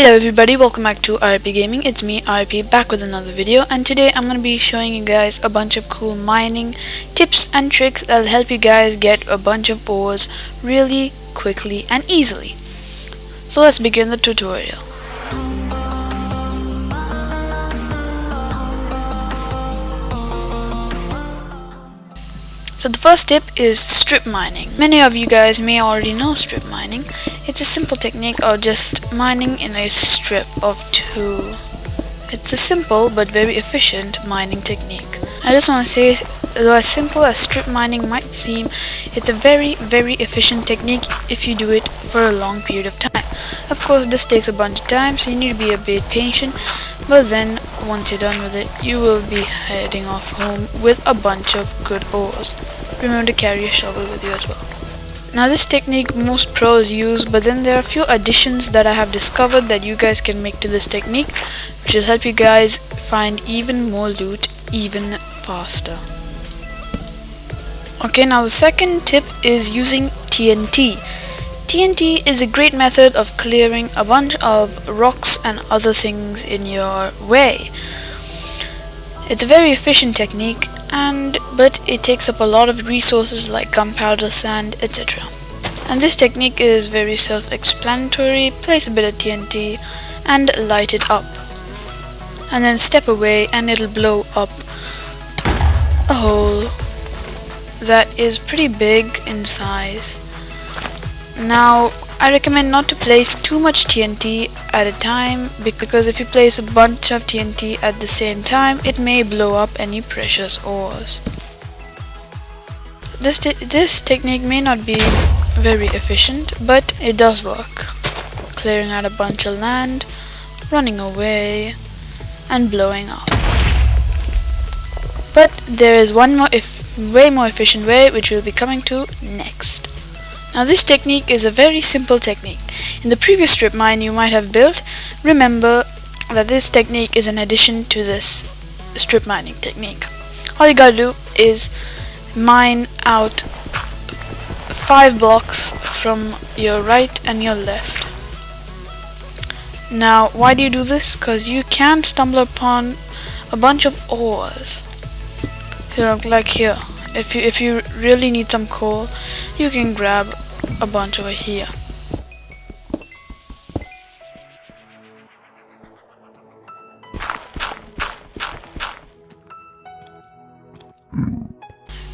Hello everybody, welcome back to RP Gaming. It's me, RP, back with another video and today I'm going to be showing you guys a bunch of cool mining tips and tricks that'll help you guys get a bunch of ores really quickly and easily. So let's begin the tutorial. So the first tip is strip mining. Many of you guys may already know strip mining. It's a simple technique of just mining in a strip of two. It's a simple but very efficient mining technique. I just want to say, though as simple as strip mining might seem, it's a very very efficient technique if you do it for a long period of time. Of course this takes a bunch of time so you need to be a bit patient but then once you're done with it you will be heading off home with a bunch of good ores. Remember to carry a shovel with you as well. Now this technique most pros use but then there are a few additions that I have discovered that you guys can make to this technique which will help you guys find even more loot even faster. Okay now the second tip is using TNT. TNT is a great method of clearing a bunch of rocks and other things in your way. It's a very efficient technique and but it takes up a lot of resources like gunpowder, sand, etc. And this technique is very self-explanatory. Place a bit of TNT and light it up. And then step away and it'll blow up a hole that is pretty big in size. Now I recommend not to place too much TNT at a time because if you place a bunch of TNT at the same time it may blow up any precious ores. This, this technique may not be very efficient but it does work. Clearing out a bunch of land, running away and blowing up. But there is one more if way more efficient way which we'll be coming to next. Now this technique is a very simple technique. In the previous strip mine you might have built, remember that this technique is an addition to this strip mining technique. All you gotta do is mine out five blocks from your right and your left. Now why do you do this? Because you can stumble upon a bunch of ores. So like here, if you if you really need some coal you can grab a bunch over here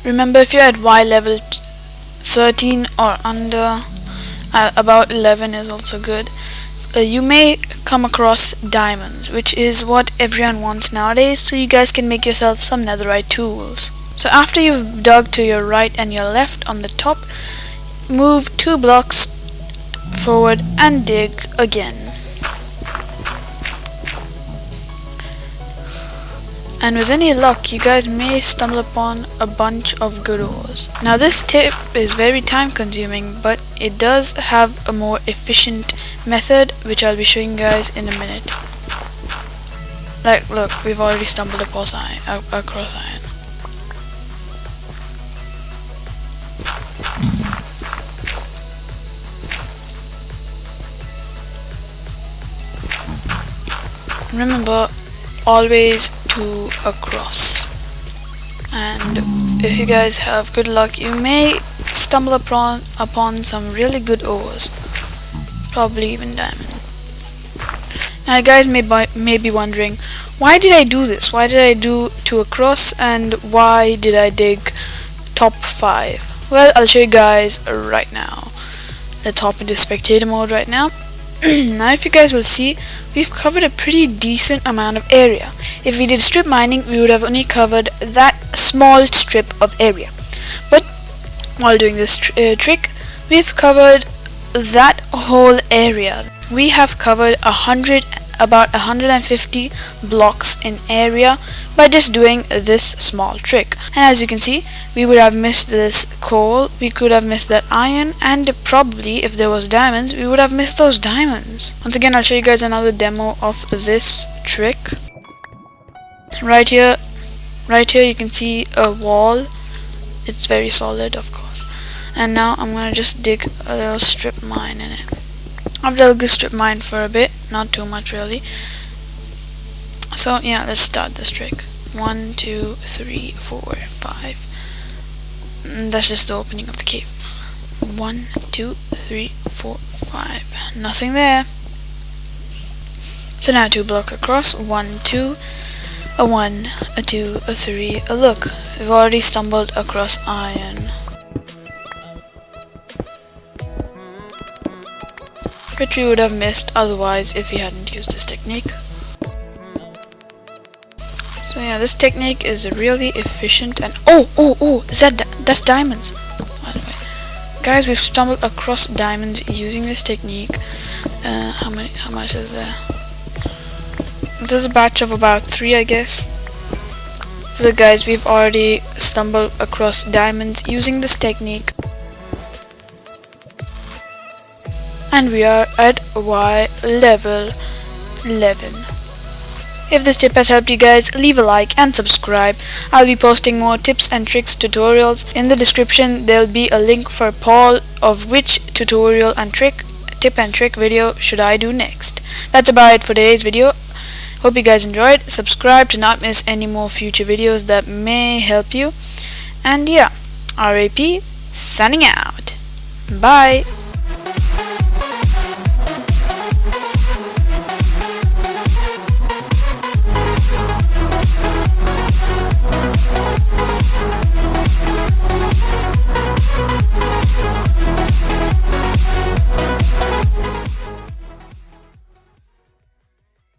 remember if you're at Y level 13 or under uh, about 11 is also good uh, you may come across diamonds which is what everyone wants nowadays so you guys can make yourself some netherite tools so after you've dug to your right and your left on the top, move two blocks forward and dig again. And with any luck, you guys may stumble upon a bunch of good ores. Now this tip is very time consuming, but it does have a more efficient method, which I'll be showing you guys in a minute. Like, look, we've already stumbled across iron. Uh, across iron. remember always two across and if you guys have good luck you may stumble upon upon some really good ores. Probably even diamond. Now you guys may, may be wondering why did I do this? Why did I do two across and why did I dig top 5 well I'll show you guys right now. Let's hop into spectator mode right now now if you guys will see we've covered a pretty decent amount of area. If we did strip mining we would have only covered that small strip of area. But while doing this tr uh, trick we've covered that whole area. We have covered a hundred about 150 blocks in area by just doing this small trick. And as you can see we would have missed this coal we could have missed that iron and probably if there was diamonds we would have missed those diamonds. Once again I'll show you guys another demo of this trick. Right here right here you can see a wall. It's very solid of course. And now I'm gonna just dig a little strip mine in it. I've double strip mine for a bit, not too much really. So yeah, let's start this trick. One, two, three, four, five. Mm, that's just the opening of the cave. One, two, three, four, five. Nothing there. So now two block across. One, two, a one, a two, a three, a look. We've already stumbled across iron. Which we would have missed otherwise if we hadn't used this technique. So yeah, this technique is really efficient and oh oh oh is that that's diamonds. Guys, we've stumbled across diamonds using this technique. Uh, how many? How much is there? There's a batch of about three, I guess. So guys, we've already stumbled across diamonds using this technique. And we are at Y level 11. If this tip has helped you guys, leave a like and subscribe. I'll be posting more tips and tricks tutorials. In the description, there'll be a link for poll of which tutorial and trick, tip and trick video should I do next. That's about it for today's video. Hope you guys enjoyed. Subscribe to not miss any more future videos that may help you. And yeah, RP, signing out. Bye.